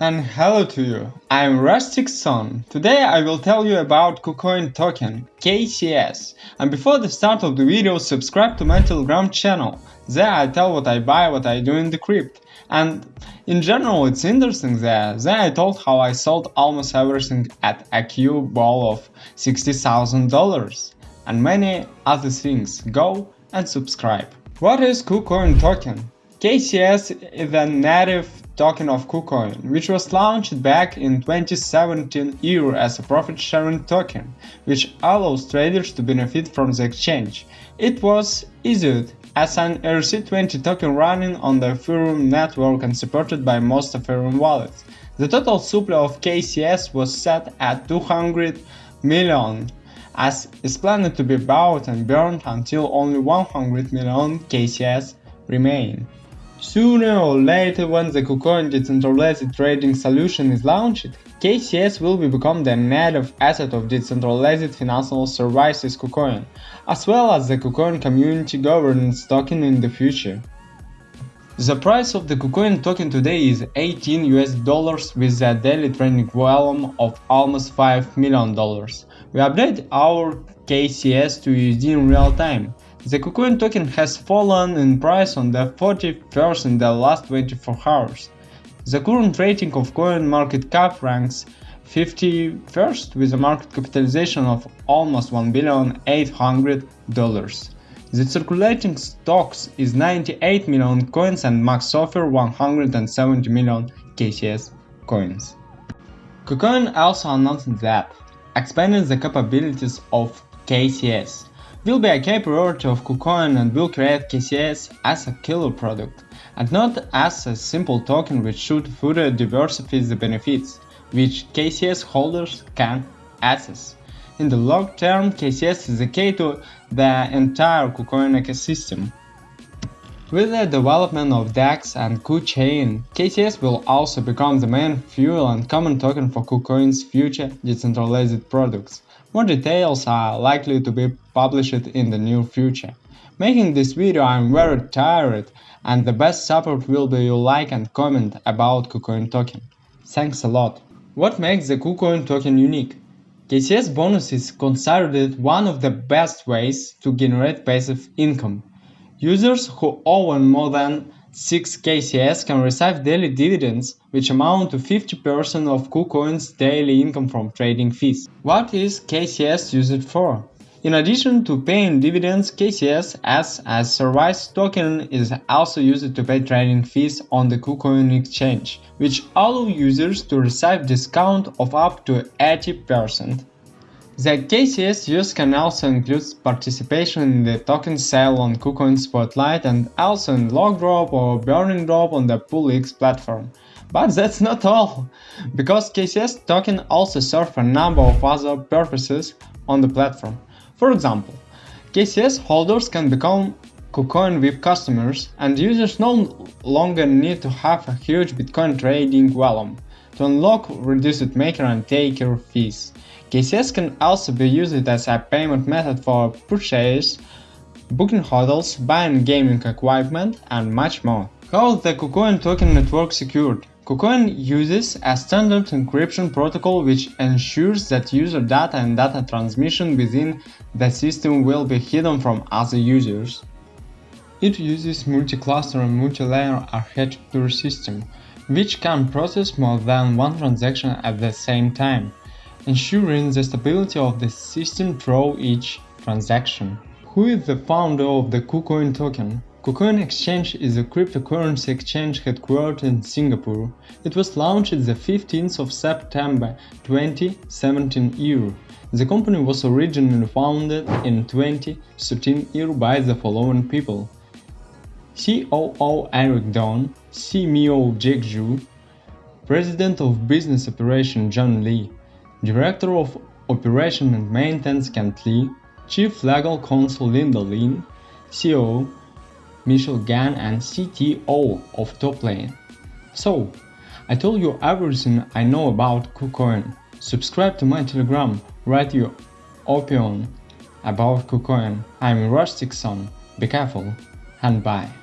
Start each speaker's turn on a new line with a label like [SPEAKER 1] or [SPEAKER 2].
[SPEAKER 1] and hello to you, I'm Rustic Son. Today I will tell you about KuCoin token, KCS. And before the start of the video, subscribe to my Telegram channel. There I tell what I buy, what I do in the crypt. And in general it's interesting there. There I told how I sold almost everything at a Q ball of $60,000. And many other things. Go and subscribe. What is KuCoin token? KCS is a native token of KuCoin, which was launched back in 2017 year as a profit-sharing token, which allows traders to benefit from the exchange. It was issued as an ERC20 token running on the Ethereum network and supported by most Ethereum wallets. The total supply of KCS was set at 200 million, as is planned to be bought and burned until only 100 million KCS remain. Sooner or later, when the KuCoin decentralized trading solution is launched, KCS will become the native asset of decentralized financial services KuCoin, as well as the KuCoin community governance token in the future. The price of the KuCoin token today is 18 US dollars with a daily trading volume of almost 5 million dollars. We update our KCS to USD in real time. The KuCoin token has fallen in price on the 41st in the last 24 hours. The current rating of coin market cap ranks 51st with a market capitalization of almost 1 billion 800 dollars. The circulating stocks is 98 million coins and max offer 170 million KCS coins. KuCoin also announced that expanding the capabilities of KCS will be a key priority of KuCoin and will create KCS as a killer product, and not as a simple token which should further diversify the benefits, which KCS holders can access. In the long term, KCS is the key to the entire KuCoin ecosystem. With the development of DEX and KuChain, KCS will also become the main fuel and common token for KuCoin's future decentralized products. More details are likely to be published in the near future. Making this video I'm very tired and the best support will be your like and comment about KuCoin token. Thanks a lot. What makes the KuCoin token unique? KCS bonus is considered one of the best ways to generate passive income. Users who own more than 6 KCS can receive daily dividends, which amount to 50% of KuCoin's daily income from trading fees. What is KCS used for? In addition to paying dividends, KCS as a service token is also used to pay trading fees on the KuCoin exchange, which allow users to receive discount of up to 80%. The KCS use can also include participation in the token sale on KuCoin Spotlight and also in lockdrop or burning drop on the PoolX platform. But that's not all, because KCS token also serve a number of other purposes on the platform. For example, KCS holders can become KuCoin VIP customers and users no longer need to have a huge Bitcoin trading volume to unlock reduced maker and taker fees. KCS can also be used as a payment method for purchase, booking hotels, buying gaming equipment, and much more. How is the KuCoin token network secured? KuCoin uses a standard encryption protocol which ensures that user data and data transmission within the system will be hidden from other users. It uses multi-cluster and multi-layer architecture system, which can process more than one transaction at the same time ensuring the stability of the system through each transaction. Who is the founder of the KuCoin token? KuCoin Exchange is a cryptocurrency exchange headquartered in Singapore. It was launched the 15th of September 2017 year. The company was originally founded in 2013 year by the following people. COO Eric Don, CMO Jack Zhu, President of Business Operation John Lee, Director of Operation and Maintenance Kent Lee, Chief Legal Counsel Linda Lin, CEO Michelle Gan and CTO of Top Lan. So, I told you everything I know about KuCoin. Subscribe to my Telegram, write your opinion about KuCoin. I'm Son. Be careful and bye.